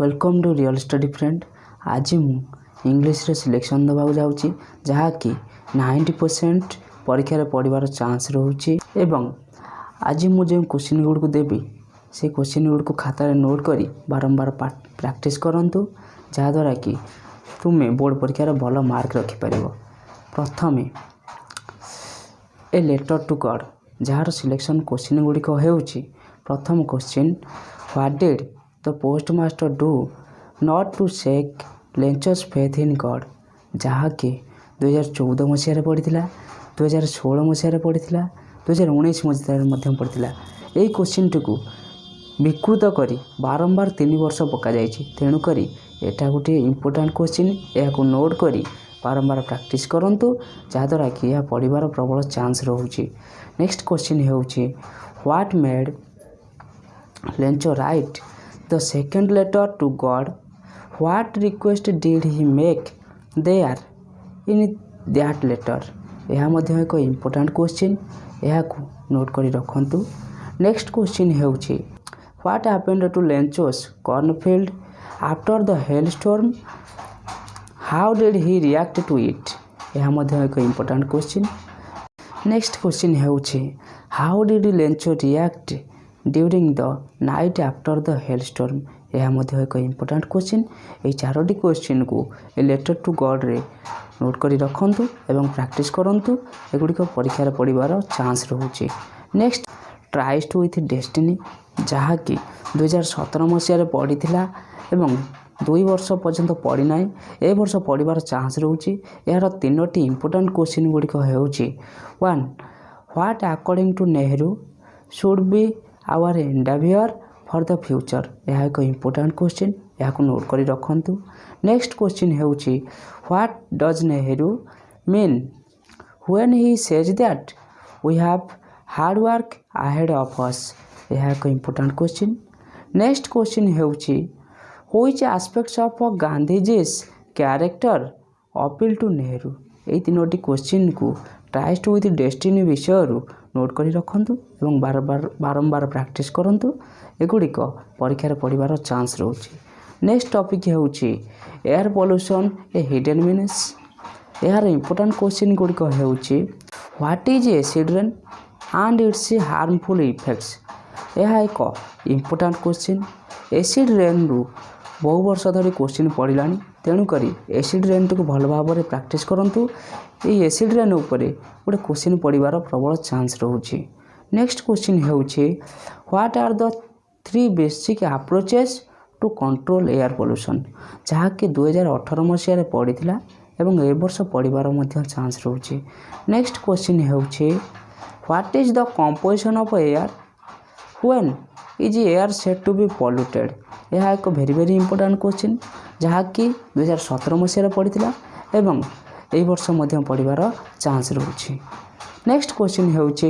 Welcome to real study friend ଆଜି ମୁଁ ଇଂଲିଶରେ ସିଲେକ୍ସନ୍ ଦେବାକୁ ଯାଉଛି ଯାହାକି ନାଇଣ୍ଟି ପରସେଣ୍ଟ ପରୀକ୍ଷାରେ ପଡ଼ିବାର ଚାନ୍ସ ରହୁଛି। ଏବଂ ଆଜି ମୁଁ ଯେଉଁ କୋଶ୍ଚିନ୍ ଗୁଡ଼ିକୁ ଦେବି ସେ କୋଶ୍ଚିନ୍ ଗୁଡ଼ିକୁ ଖାତାରେ ନୋଟ୍ କରି ବାରମ୍ବାର ପ୍ରାକ୍ଟିସ୍ କରନ୍ତୁ ଯାହାଦ୍ୱାରା କି ତୁମେ ବୋର୍ଡ଼ ପରୀକ୍ଷାରେ ଭଲ ମାର୍କ ରଖିପାରିବ। ପ୍ରଥମେ ଏ ଲେଟର୍ ଟୁ ଗଡ଼୍ ଯାହାର ସିଲେକ୍ସନ୍ କୋଶ୍ଚିନ୍ ଗୁଡ଼ିକ ହେଉଛି ପ୍ରଥମ question what did the postmaster do not to shake Lencho's faith in God ଯାହାକି ଦୁଇହଜାର ଚଉଦ ମସିହାରେ ପଡ଼ିଥିଲା ଦୁଇହଜାର ଷୋହଳ ମସିହାରେ ପଡ଼ିଥିଲା ଦୁଇହଜାର ଉଣେଇଶ ମସିହାରେ ମଧ୍ୟ ପଡ଼ିଥିଲା ଏହି କୋଶ୍ଚିନ୍ଟିକୁ ବିକୃତ କରି ବାରମ୍ବାର ତିନି ବର୍ଷ ପକାଯାଇଛି। ତେଣୁକରି ଏଇଟା ଗୋଟିଏ ଇମ୍ପୋର୍ଟାଣ୍ଟ କୋଶ୍ଚିନ୍ ଏହାକୁ ନୋଟ୍ କରି ବାରମ୍ବାର ପ୍ରାକ୍ଟିସ୍ କରନ୍ତୁ ଯାହାଦ୍ୱାରା କି ଏହା ପଡ଼ିବାର ପ୍ରବଳ ଚାନ୍ସ ରହୁଛି। ନେକ୍ସଟ କୋଶ୍ଚିନ୍ ହେଉଛି what made Lencho write the second letter to God what request did he make there in that letter ଏହା ମଧ୍ୟ ଏକ ଇମ୍ପୋର୍ଟାଣ୍ଟ କୋଶ୍ଚିନ୍ ଏହାକୁ ନୋଟ୍ କରି ରଖନ୍ତୁ। ନେକ୍ସଟ କୋଶ୍ଚିନ୍ ହେଉଛି what happened to Lencho's cornfield after the hailstorm how did he react to it ଏହା ମଧ୍ୟ ଏକ ଇମ୍ପୋର୍ଟାଣ୍ଟ କୋଶ୍ଚିନ୍ ନେକ୍ସଟ କୋଶ୍ଚିନ୍ ହେଉଛି how did Lencho react during the night after the hail storm ଏହା ମଧ୍ୟ ଏକ important question ଏହି ଚାରୋଟି କୋଶ୍ଚିନ୍କୁ ଏ ଲେଟର୍ ଟୁ ଗଡ଼୍ରେ ନୋଟ୍ କରି ରଖନ୍ତୁ ଏବଂ ପ୍ରାକ୍ଟିସ୍ କରନ୍ତୁ। ଏଗୁଡ଼ିକ ପରୀକ୍ଷାରେ ପଡ଼ିବାର ଚାନ୍ସ ରହୁଛି। ନେକ୍ସଟ ଟ୍ରାଇଷ୍ଟ ୱିଥ୍ ଡେଷ୍ଟିନି ଯାହାକି ଦୁଇହଜାର ସତର ମସିହାରେ ପଡ଼ିଥିଲା ଏବଂ ଦୁଇ ବର୍ଷ ପର୍ଯ୍ୟନ୍ତ ପଡ଼ିନାହିଁ ଏ ବର୍ଷ ପଡ଼ିବାର ଚାନ୍ସ ରହୁଛି। ଏହାର ତିନୋଟି ଇମ୍ପୋର୍ଟାଣ୍ଟ କୋଶ୍ଚିନ୍ ଗୁଡ଼ିକ ହେଉଛି one what according to Nehru should be our endeavour for the future ଏହା ଏକ ଇମ୍ପୋର୍ଟାଣ୍ଟ କୋଶ୍ଚିନ୍ ଏହାକୁ ନୋଟ୍ କରି ରଖନ୍ତୁ। ନେକ୍ସଟ କୋଶ୍ଚିନ୍ ହେଉଛି what does Nehru mean when he says that we have hard work ahead of us ଏହା ଏକ important question next question ହେଉଛି which aspects of Gandhiji's character appeal to Nehru ଏହି ତିନୋଟି କୋଶ୍ଚିନ୍କୁ ଟ୍ରାଇଷ୍ଟ ୱିଥ୍ ଡେଷ୍ଟିନି ବିଷୟରୁ note କରି ରଖନ୍ତୁ ଏବଂ ବାରବାର ବାରମ୍ବାର ପ୍ରାକ୍ଟିସ୍ କରନ୍ତୁ ଏଗୁଡ଼ିକ ପରୀକ୍ଷାରେ ପଡ଼ିବାର ଚାନ୍ସ ରହୁଛି ନେକ୍ସଟ ଟପିକ୍ ହେଉଛି air pollution a hidden menace ଏହାର ଇମ୍ପୋର୍ଟାଣ୍ଟ କୋଶ୍ଚିନ୍ ଗୁଡ଼ିକ ହେଉଛି what is acid rain and its harmful effects ଏହା ଏକ ଇମ୍ପୋର୍ଟାଣ୍ଟ କୋଶ୍ଚିନ୍ ଏସିଡ୍ ରେନ୍ରୁ ବହୁ ବର୍ଷ ଧରି କୋଶ୍ଚିନ୍ ପଡ଼ିଲାଣି। ତେଣୁକରି ଏସିଡ୍ ରେନ୍ଟିକୁ ଭଲ ଭାବରେ ପ୍ରାକ୍ଟିସ୍ କରନ୍ତୁ। ଏହି ଏସିଡ୍ ରେନ୍ ଉପରେ ଗୋଟେ କୋଶ୍ଚିନ୍ ପଡ଼ିବାର ପ୍ରବଳ ଚାନ୍ସ ରହୁଛି। ନେକ୍ସଟ କୋଶ୍ଚିନ୍ ହେଉଛି what are the three basic approaches to control air pollution ଯାହାକି ଦୁଇହଜାର ଅଠର ମସିହାରେ ପଡ଼ିଥିଲା ଏବଂ ଏ ବର୍ଷ ପଡ଼ିବାର ମଧ୍ୟ ଚାନ୍ସ ରହୁଛି। ନେକ୍ସଟ କୋଶ୍ଚିନ୍ ହେଉଛି what is the composition of air when is air said to be polluted ଏହା ଏକ ଭେରି ଭେରି ଇମ୍ପୋର୍ଟାଣ୍ଟ କୋଶ୍ଚିନ୍ ଯାହାକି ଦୁଇହଜାର ସତର ମସିହାରେ ପଡ଼ିଥିଲା ଏବଂ ଏହି ବର୍ଷ ମଧ୍ୟ ପଡ଼ିବାର ଚାନ୍ସ ରହୁଛି। ନେକ୍ସଟ କୋଶ୍ଚିନ୍ ହେଉଛି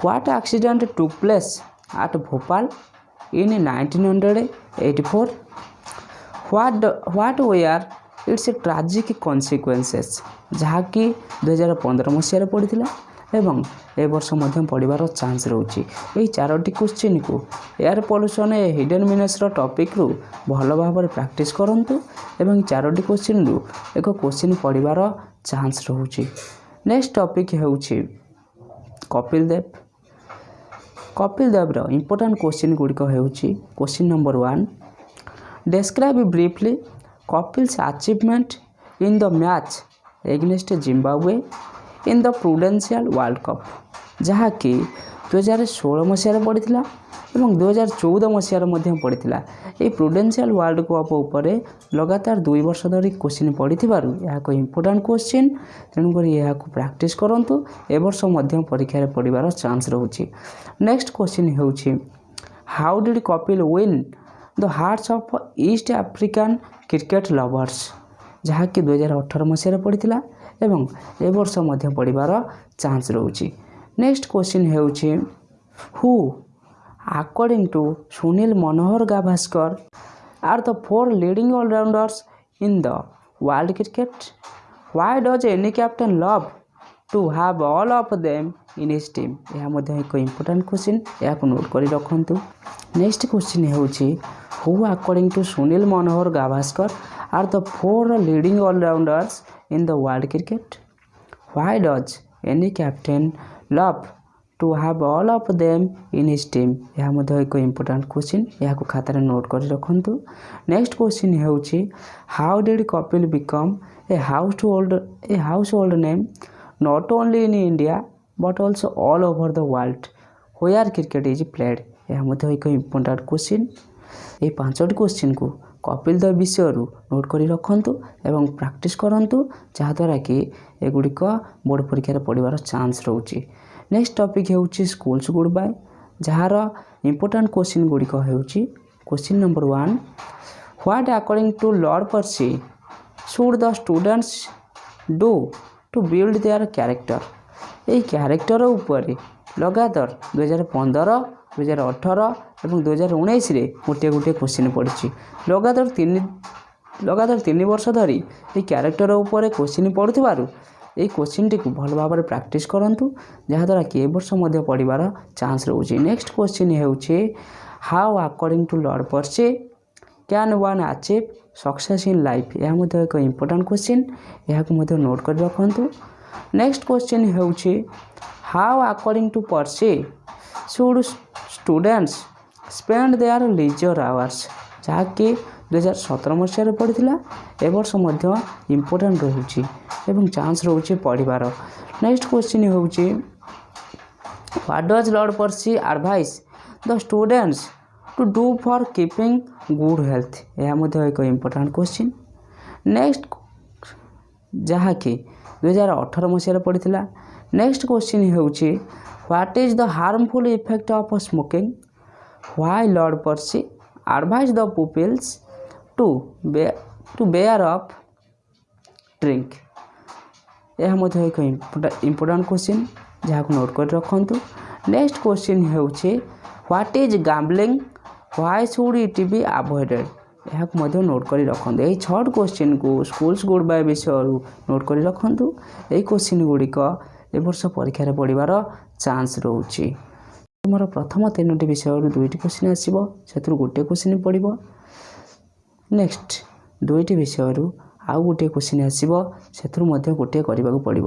what accident took place at Bhopal in nineteen hundred eighty four what what were its tragic consequences ଯାହାକି ଦୁଇହଜାର ପନ୍ଦର ମସିହାରେ ପଡ଼ିଥିଲା। ଏବଂ ଏ ବର୍ଷ ମଧ୍ୟ ପଡ଼ିବାର ଚାନ୍ସ ରହୁଛି। ଏହି ଚାରୋଟି କୋଶ୍ଚିନ୍କୁ ଏୟାର ପଲ୍ୟୁସନ୍ ଏ ହିଡେନ୍ ମିନେସ୍ର ଟପିକ୍ରୁ ଭଲ ଭାବରେ ପ୍ରାକ୍ଟିସ୍ କରନ୍ତୁ ଏବଂ ଚାରୋଟି କୋଶ୍ଚିନ୍ରୁ ଏକ କୋଶ୍ଚିନ୍ ପଡ଼ିବାର ଚାନ୍ସ ରହୁଛି। ନେକ୍ସଟ ଟପିକ୍ ହେଉଛି କପିଲ ଦେବ। କପିଲ ଦେବର ଇମ୍ପୋର୍ଟାଣ୍ଟ କୋଶ୍ଚିନ୍ ଗୁଡ଼ିକ ହେଉଛି question number one. Describe briefly Kapil's achievement in the match against Zimbabwe in the Prudential world cup ଯାହାକି ଦୁଇହଜାର ଷୋହଳ ମସିହାରେ ପଡ଼ିଥିଲା ଏବଂ ଦୁଇହଜାର ଚଉଦ ମସିହାରେ ମଧ୍ୟ ପଡ଼ିଥିଲା। ଏହି ପ୍ରୁଡେନ୍ସିଆଲ ୱାର୍ଲଡ କପ୍ ଉପରେ ଲଗାତାର ଦୁଇ ବର୍ଷ ଧରି କୋଶ୍ଚିନ୍ ପଡ଼ିଥିବାରୁ ଏହା ଏକ ଇମ୍ପୋର୍ଟାଣ୍ଟ କୋଶ୍ଚିନ୍ ତେଣୁକରି ଏହାକୁ ପ୍ରାକ୍ଟିସ୍ କରନ୍ତୁ। ଏ ବର୍ଷ ମଧ୍ୟ ପରୀକ୍ଷାରେ ପଡ଼ିବାର ଚାନ୍ସ ରହୁଛି। ନେକ୍ସଟ କୋଶ୍ଚିନ୍ ହେଉଛି how did Kapil win the hearts of East African cricket lovers ଯାହାକି ଦୁଇହଜାର ଅଠର ମସିହାରେ ପଡ଼ିଥିଲା। ଏବଂ ଏ ବର୍ଷ ମଧ୍ୟ ପଡ଼ିବାର ଚାନ୍ସ ରହୁଛି ନେକ୍ସଟ କୋଶ୍ଚିନ୍ ହେଉଛି who according to Sunil Manohar Gavaskar are the four leading allrounders in the world cricket why does any captain love to have all of them in his team ଏହା ମଧ୍ୟ ଏକ important question ଏହାକୁ note କରି ରଖନ୍ତୁ। Next question ହେଉଛି who according to Sunil Manohar Gavaskar are the four leading allrounders in the world cricket why does any captain love to have all of them in his team ଏହା ମଧ୍ୟ ଏକ important question ଏହାକୁ ଖାତାରେ note କରି ରଖନ୍ତୁ। Next question ହେଉଛି how did Kapil become a household a household name not only in India but also all over the world where cricket is played ଏହା ମଧ୍ୟ ଏକ ଇମ୍ପୋର୍ଟାଣ୍ଟ କ୍ୱେଶ୍ଚିନ୍ ଏହି ପାଞ୍ଚଟି କ୍ୱେଶ୍ଚିନ୍କୁ କପିଲ ଦେବ ବିଷୟରୁ ନୋଟ୍ କରି ରଖନ୍ତୁ ଏବଂ ପ୍ରାକ୍ଟିସ୍ କରନ୍ତୁ ଯାହାଦ୍ୱାରା କି ଏଗୁଡ଼ିକ ବୋର୍ଡ଼ ପରୀକ୍ଷାରେ ପଡ଼ିବାର ଚାନ୍ସ ରହୁଛି। ନେକ୍ସଟ ଟପିକ୍ ହେଉଛି ସ୍କୁଲ୍ସ ଗୁଡ୍ ବାଏ ଯାହାର ଇମ୍ପୋର୍ଟାଣ୍ଟ କ୍ୱେଶ୍ଚିନ୍ ଗୁଡ଼ିକ ହେଉଛି question number one what according to lord Percy should the students do to build their character ଏହି କ୍ୟାରେକ୍ଟର ଉପରେ ଲଗାତାର ଦୁଇହଜାର ପନ୍ଦର ଦୁଇହଜାର ଅଠର ଏବଂ ଦୁଇହଜାର ଉଣେଇଶରେ ଗୋଟିଏ ଗୋଟିଏ କ୍ୱେଶ୍ଚିନ୍ ପଡ଼ିଛି। ଲଗାତାର ତିନି ଲଗାତାର ତିନି ବର୍ଷ ଧରି ଏହି କ୍ୟାରେକ୍ଟର ଉପରେ କ୍ୱେଶ୍ଚିନ୍ ପଡ଼ୁଥିବାରୁ ଏହି କ୍ୱେଶ୍ଚିନ୍ଟିକୁ ଭଲ ଭାବରେ ପ୍ରାକ୍ଟିସ୍ କରନ୍ତୁ ଯାହାଦ୍ୱାରା କି ଏ ବର୍ଷ ମଧ୍ୟ ପଡ଼ିବାର ଚାନ୍ସ ରହୁଛି। ନେକ୍ସଟ କ୍ୱେଶ୍ଚିନ୍ ହେଉଛି how according to lord Percy can one achieve success in life ଏହା ମଧ୍ୟ ଏକ ଇମ୍ପୋର୍ଟାଣ୍ଟ କ୍ୱେଶ୍ଚିନ୍ ଏହାକୁ ମଧ୍ୟ ନୋଟ୍ କରି ରଖନ୍ତୁ। ନେକ୍ସଟ କ୍ୱେଶ୍ଚିନ୍ ହେଉଛି how according to Percy should students spend their leisure hours ଯାହାକି ଦୁଇହଜାର ସତର ମସିହାରେ ପଡ଼ିଥିଲା ଏ ବର୍ଷ ମଧ୍ୟ ଇମ୍ପୋର୍ଟାଣ୍ଟ ରହୁଛି ଏବଂ ଚାନ୍ସ ରହୁଛି ପଢ଼ିବାର। ନେକ୍ସଟ କ୍ୱେଶ୍ଚିନ୍ ହେଉଛି what does lord Percy advise the students to do for keeping good health ଏହା ମଧ୍ୟ ଏକ ଇମ୍ପୋର୍ଟାଣ୍ଟ କ୍ୱେଶ୍ଚିନ୍ ନେକ୍ସଟ ଯାହାକି ଦୁଇହଜାର ଅଠର ମସିହାରେ ପଡ଼ିଥିଲା। ନେକ୍ସଟ କ୍ୱେଶ୍ଚିନ୍ ହେଉଛି what is the harmful effect of smoking why lord Percy advise the pupils to be to beware of drink ଏହା ମଧ୍ୟ ଏକ ଇମ୍ପୋର୍ଟାଣ୍ଟ କ୍ୱେଶ୍ଚିନ୍ ଯାହାକୁ ନୋଟ୍ କରି ରଖନ୍ତୁ। ନେକ୍ସଟ କ୍ୱେଶ୍ଚିନ୍ ହେଉଛି what is gambling why should it be avoided ଏହାକୁ ମଧ୍ୟ note କରି ରଖନ୍ତୁ। ଏହି ଛଅଟି କ୍ୱେଶ୍ଚିନ୍କୁ ସ୍କୁଲ୍ସ ଗୁଡ୍ ବାଏ ବିଷୟରୁ ନୋଟ୍ କରି ରଖନ୍ତୁ। ଏହି କ୍ୱେଶ୍ଚିନ୍ ଗୁଡ଼ିକ ଏ ବର୍ଷ ପରୀକ୍ଷାରେ ପଡ଼ିବାର ଚାନ୍ସ ରହୁଛି। ତୁମର ପ୍ରଥମ ତିନୋଟି ବିଷୟରୁ ଦୁଇଟି କ୍ୱେଶ୍ଚିନ୍ ଆସିବ। ସେଥିରୁ ଗୋଟିଏ କ୍ୱେଶ୍ଚିନ୍ ପଡ଼ିବ ନେକ୍ସଟ ଦୁଇଟି ବିଷୟରୁ ଆଉ ଗୋଟିଏ କ୍ୱେଶ୍ଚିନ୍ ଆସିବ ସେଥିରୁ ମଧ୍ୟ ଗୋଟିଏ କରିବାକୁ ପଡ଼ିବ।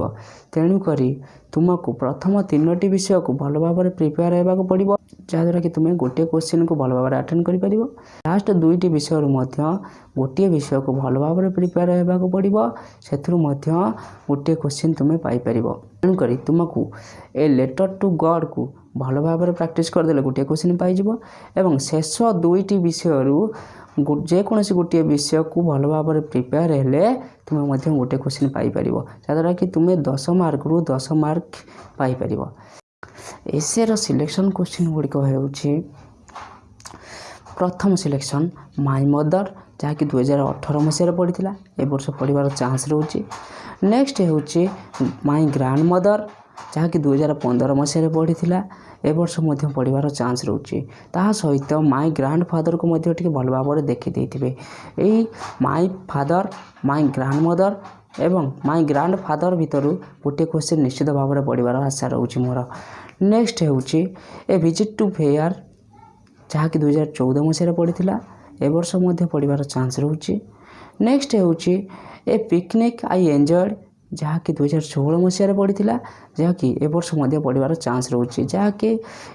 ତେଣୁକରି ତୁମକୁ ପ୍ରଥମ ତିନୋଟି ବିଷୟକୁ ଭଲ ଭାବରେ ପ୍ରିପେୟାର ହେବାକୁ ପଡ଼ିବ ଯାହାଦ୍ୱାରା କି ତୁମେ ଗୋଟିଏ କ୍ୱେଶ୍ଚିନ୍କୁ ଭଲ ଭାବରେ ଆଟେଣ୍ଡ କରିପାରିବ। ଲାଷ୍ଟ ଦୁଇଟି ବିଷୟରୁ ମଧ୍ୟ ଗୋଟିଏ ବିଷୟକୁ ଭଲ ଭାବରେ ପ୍ରିପେୟାର ହେବାକୁ ପଡ଼ିବ ସେଥିରୁ ମଧ୍ୟ ଗୋଟିଏ କ୍ୱେଶ୍ଚିନ୍ ତୁମେ ପାଇପାରିବ। ତେଣୁକରି ତୁମକୁ ଏ ଲେଟର୍ ଟୁ ଗଡ଼୍କୁ ଭଲ ଭାବରେ ପ୍ରାକ୍ଟିସ୍ କରିଦେଲେ ଗୋଟିଏ କ୍ୱେଶ୍ଚିନ୍ ପାଇଯିବ ଏବଂ ଶେଷ ଦୁଇଟି ବିଷୟରୁ ଯେକୌଣସି ଗୋଟିଏ ବିଷୟକୁ ଭଲ ଭାବରେ ପ୍ରିପେୟାର ହେଲେ ତୁମେ ମଧ୍ୟ ଗୋଟିଏ କ୍ୱେଶ୍ଚିନ୍ ପାଇପାରିବ। ଯାହାଦ୍ୱାରା କି ତୁମେ ଦଶ ମାର୍କରୁ ଦଶ ମାର୍କ ପାଇପାରିବ। ଏସେର ସିଲେକ୍ସନ୍ କ୍ୱେଶ୍ଚିନ୍ ଗୁଡ଼ିକ ହେଉଛି ପ୍ରଥମ ସିଲେକ୍ସନ୍ ମାଇ ମଦର ଯାହାକି ଦୁଇହଜାର ଅଠର ମସିହାରେ ପଡ଼ିଥିଲା। ଏ ବର୍ଷ ପଡ଼ିବାର ଚାନ୍ସ ରହୁଛି। ନେକ୍ସଟ ହେଉଛି ମାଇ ଗ୍ରାଣ୍ଡ ମଦର ଯାହାକି ଦୁଇହଜାର ପନ୍ଦର ମସିହାରେ ପଡ଼ିଥିଲା। ଏ ବର୍ଷ ମଧ୍ୟ ପଡ଼ିବାର ଚାନ୍ସ ରହୁଛି। ତାହା ସହିତ ମାଇ ଗ୍ରାଣ୍ଡ ଫାଦରକୁ ମଧ୍ୟ ଟିକେ ଭଲ ଭାବରେ ଦେଖିଦେଇଥିବେ ଏଇ ମାଇ ଫାଦର ମାଇ ଗ୍ରାଣ୍ଡ ମଦର ଏବଂ ମାଇ ଗ୍ରାଣ୍ଡ ଫାଦର ଭିତରୁ ଗୋଟିଏ କ୍ୱେଶ୍ଚିନ୍ ନିଶ୍ଚିତ ଭାବରେ ପଡ଼ିବାର ଆଶା ରହୁଛି ମୋର। ନେକ୍ସଟ ହେଉଛି ଏ ଭିଜିଟ୍ ଟୁ ଫେୟାର ଯାହାକି ଦୁଇହଜାର ଚଉଦ ମସିହାରେ ପଡ଼ିଥିଲା ଏ ବର୍ଷ ମଧ୍ୟ ପଡ଼ିବାର ଚାନ୍ସ ରହୁଛି। ନେକ୍ସଟ ହେଉଛି ଏ ପିକନିକ୍ ଆଇ ଏନ୍ଜଏଡ଼ ଯାହାକି ଦୁଇହଜାର ଷୋହଳ ମସିହାରେ ପଡ଼ିଥିଲା ଯାହାକି ଏ ବର୍ଷ ମଧ୍ୟ ପଡ଼ିବାର ଚାନ୍ସ ରହୁଛି। ଯାହାକି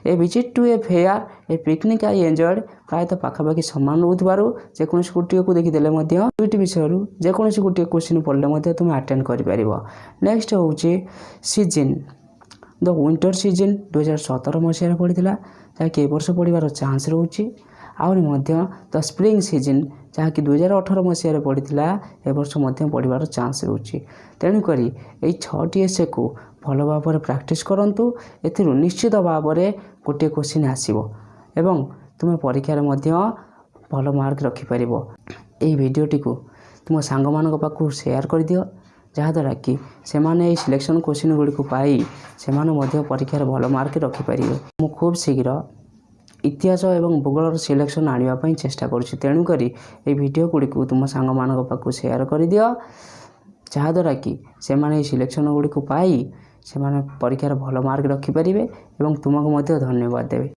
a visit to a fair a picnic I enjoyed ପ୍ରାୟତଃ ପାଖାପାଖି ସମାନ ରହୁଥିବାରୁ ଯେକୌଣସି ଗୋଟିଏକୁ ଦେଖିଦେଲେ ମଧ୍ୟ ଦୁଇଟି ବିଷୟରୁ ଯେକୌଣସି ଗୋଟିଏ କ୍ୱେଶ୍ଚିନ୍ ପଡ଼ିଲେ ମଧ୍ୟ ତୁମେ ଆଟେଣ୍ଡ କରିପାରିବ। ନେକ୍ସଟ ହେଉଛି ସିଜିନ୍ ଦ ୱିଣ୍ଟର ସିଜିନ୍ ଦୁଇହଜାର ସତର ମସିହାରେ ପଡ଼ିଥିଲା ଯାହାକି ଏ ବର୍ଷ ପଡ଼ିବାର ଚାନ୍ସ ରହୁଛି। ଆହୁରି ମଧ୍ୟ ଦ ସ୍ପ୍ରିଙ୍ଗ ସିଜିନ୍ ଯାହାକି ଦୁଇହଜାର ଅଠର ମସିହାରେ ପଡ଼ିଥିଲା ଏ ବର୍ଷ ମଧ୍ୟ ପଡ଼ିବାର ଚାନ୍ସ ରହୁଛି। ତେଣୁକରି ଏହି ଛଅଟି ଏସେକୁ ଭଲ ଭାବରେ ପ୍ରାକ୍ଟିସ୍ କରନ୍ତୁ। ଏଥିରୁ ନିଶ୍ଚିତ ଭାବରେ ଗୋଟିଏ କ୍ୱେଶ୍ଚିନ୍ ଆସିବ ଏବଂ ତୁମେ ପରୀକ୍ଷାରେ ମଧ୍ୟ ଭଲ ମାର୍କ ରଖିପାରିବ। ଏହି ଭିଡ଼ିଓଟିକୁ ତୁମ ସାଙ୍ଗମାନଙ୍କ ପାଖକୁ ସେୟାର କରିଦିଅ। ଯାହାଦ୍ୱାରା କି ସେମାନେ ଏହି ସିଲେକ୍ସନ୍ କ୍ୱେଶ୍ଚିନ୍ ଗୁଡ଼ିକୁ ପାଇ ସେମାନେ ମଧ୍ୟ ପରୀକ୍ଷାରେ ଭଲ ମାର୍କ ରଖିପାରିବେ। ମୁଁ ଖୁବ୍ ଶୀଘ୍ର ଇତିହାସ ଏବଂ ଭୂଗୋଳର ସିଲେକ୍ସନ୍ ଆଣିବା ପାଇଁ ଚେଷ୍ଟା କରୁଛି। ତେଣୁକରି ଏହି ଭିଡ଼ିଓ ଗୁଡ଼ିକୁ ତୁମ ସାଙ୍ଗମାନଙ୍କ ପାଖକୁ ସେୟାର କରିଦିଅ। ଯାହାଦ୍ୱାରା କି ସେମାନେ ଏହି ସିଲେକ୍ସନ୍ ଗୁଡ଼ିକୁ ପାଇ ସେମାନେ ପରୀକ୍ଷାରେ ଭଲ ମାର୍କ ରଖିପାରିବେ ଏବଂ ତୁମକୁ ମଧ୍ୟ ଧନ୍ୟବାଦ ଦେବେ।